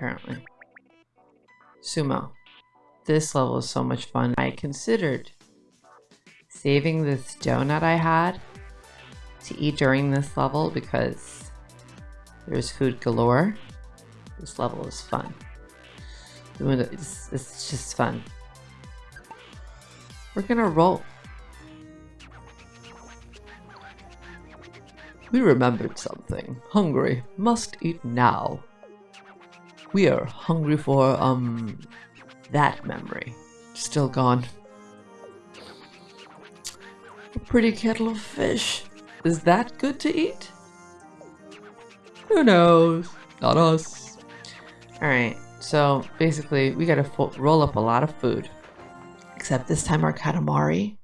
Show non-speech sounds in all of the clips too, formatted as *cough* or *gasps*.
apparently. Sumo. This level is so much fun. I considered saving this donut I had to eat during this level because there's food galore. This level is fun. It's, it's just fun. We're gonna roll. We remembered something. Hungry. Must eat now. We are hungry for, um, that memory. Still gone. A pretty kettle of fish. Is that good to eat? Who knows? Not us. Alright, so basically we gotta roll up a lot of food. Except this time our Katamari.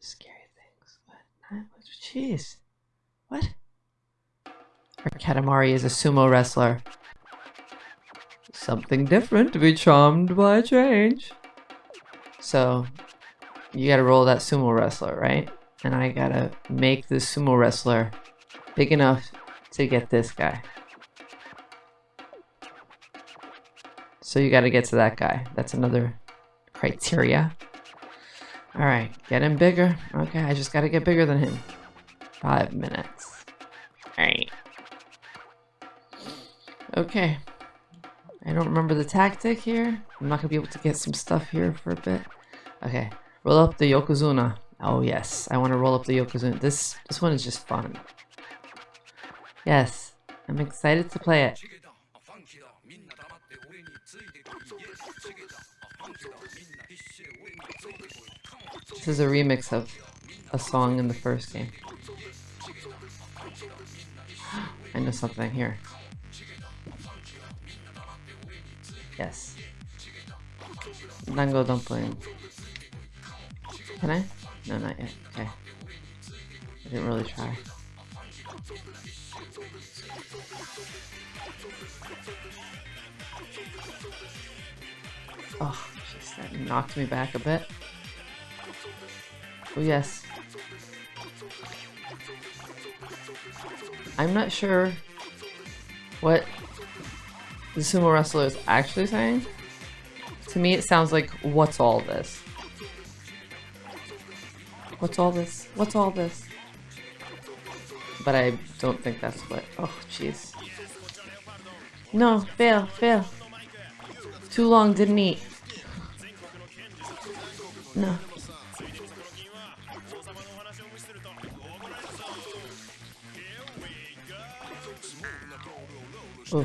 Scary things. What? Jeez. What? Our Katamari is a sumo wrestler. Something different to be charmed by a change. So, you gotta roll that sumo wrestler, right? And I gotta make this sumo wrestler big enough to get this guy. So you gotta get to that guy. That's another criteria. Alright, get him bigger. Okay, I just gotta get bigger than him. Five minutes. Okay. I don't remember the tactic here. I'm not gonna be able to get some stuff here for a bit. Okay. Roll up the Yokozuna. Oh yes, I want to roll up the Yokozuna. This this one is just fun. Yes, I'm excited to play it. This is a remix of a song in the first game. *gasps* I know something here. Yes. Dango dumpling. Can I? No, not yet. Okay. I didn't really try. Oh, jeez, that knocked me back a bit. Oh, yes. I'm not sure what the sumo wrestler is actually saying. To me, it sounds like, what's all this? What's all this? What's all this? But I don't think that's what... Oh, jeez. No, fail, fail. Too long, didn't eat. *sighs* No. Oh.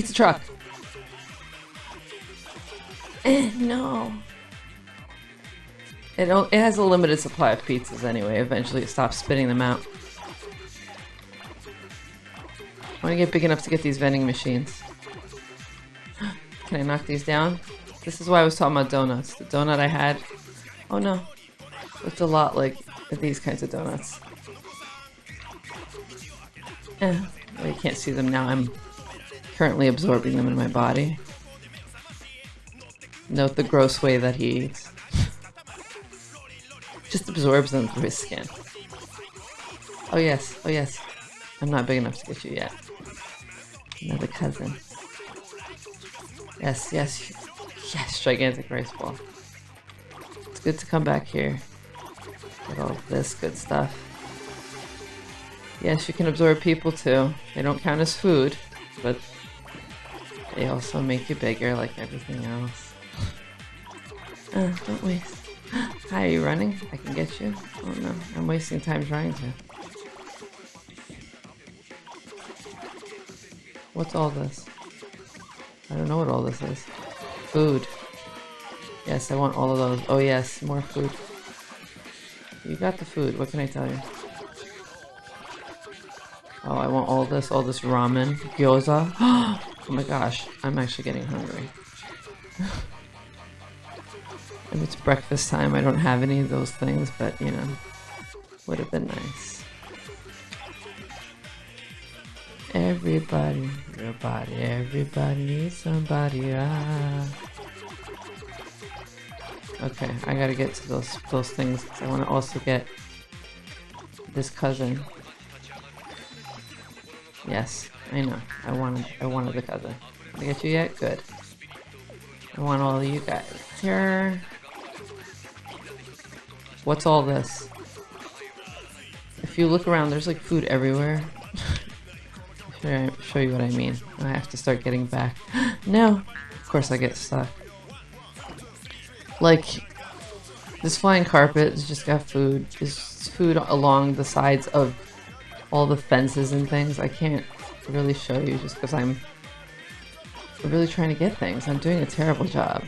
Pizza truck. Eh, *laughs* no. It, it has a limited supply of pizzas anyway. Eventually it stops spitting them out. I want to get big enough to get these vending machines. *gasps* Can I knock these down? This is why I was talking about donuts. The donut I had... Oh no. Looked a lot like these kinds of donuts. Eh, well, you can't see them now. I'm currently absorbing them in my body. Note the gross way that he eats. Just absorbs them through his skin. Oh yes, oh yes. I'm not big enough to get you yet. Another cousin. Yes, yes, yes, gigantic rice ball. It's good to come back here. Get all this good stuff. Yes, you can absorb people too. They don't count as food, but they also make you bigger like everything else. Uh, don't waste. *gasps* Hi, are you running? I can get you. Oh no, I'm wasting time trying to. What's all this? I don't know what all this is. Food. Yes, I want all of those. Oh yes, more food. You got the food, what can I tell you? Oh, I want all this, all this ramen, gyoza. *gasps* oh my gosh, I'm actually getting hungry. *laughs* if it's breakfast time, I don't have any of those things, but you know, would have been nice. Everybody, everybody, everybody needs somebody. Ah. Okay, I gotta get to those those things. I want to also get this cousin. Yes, I know. I wanted I wanted the cousin. Did I get you yet? Good. I want all of you guys here. What's all this? If you look around, there's like food everywhere. *laughs* Show, show you what I mean. I have to start getting back. *gasps* no! Of course I get stuck. Like, this flying carpet has just got food. There's food along the sides of all the fences and things. I can't really show you just because I'm really trying to get things. I'm doing a terrible job.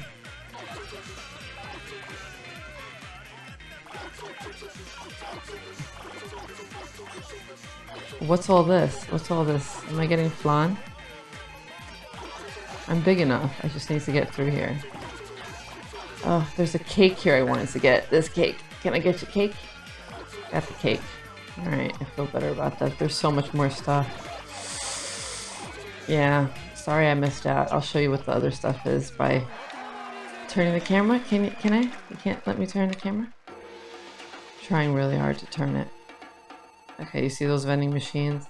What's all this? What's all this? Am I getting flan? I'm big enough. I just need to get through here. Oh, there's a cake here I wanted to get. This cake. Can I get you cake? Got the cake. Alright, I feel better about that. There's so much more stuff. Yeah, sorry I missed out. I'll show you what the other stuff is by turning the camera. Can you, can I? You can't let me turn the camera? trying really hard to turn it. Okay, you see those vending machines?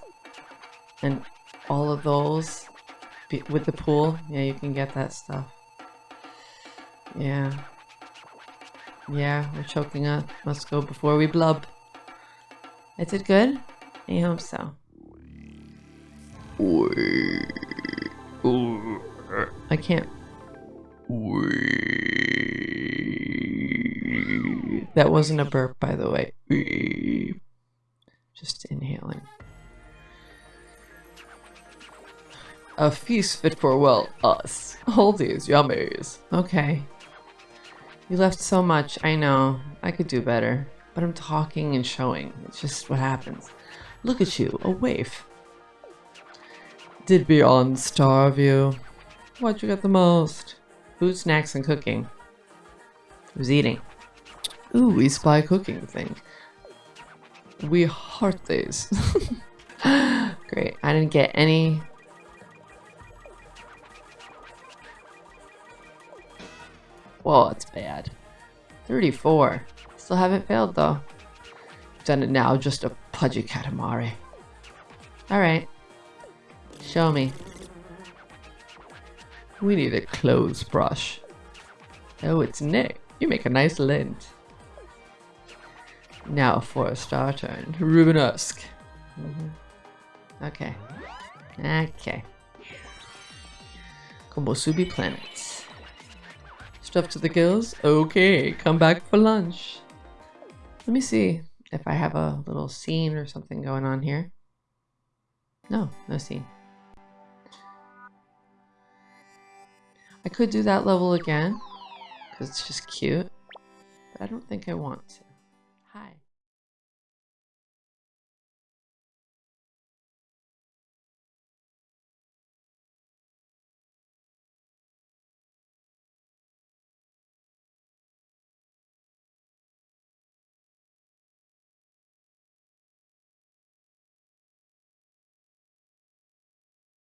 And all of those with the pool? Yeah, you can get that stuff. Yeah. Yeah, we're choking up. Let's go before we blub. I did good? I hope so. I can't. That wasn't a burp, by the way. Just inhaling. A feast fit for, well, us. All these yummies. Okay. You left so much, I know. I could do better. But I'm talking and showing. It's just what happens. Look at you, a waif. Did beyond starve you? What you got the most? Food, snacks, and cooking. Who's eating? Ooh, we spy cooking thing. We heart these. *laughs* Great. I didn't get any. Whoa, that's bad. 34. Still haven't failed though. Done it now, just a pudgy Katamari. Alright. Show me. We need a clothes brush. Oh, it's Nick. You make a nice lint. Now for a star turn. Rubenesque. Mm -hmm. Okay. Okay. Komusubi planets. Stuff to the gills? Okay, come back for lunch. Let me see if I have a little scene or something going on here. No, no scene. I could do that level again, because it's just cute, but I don't think I want to.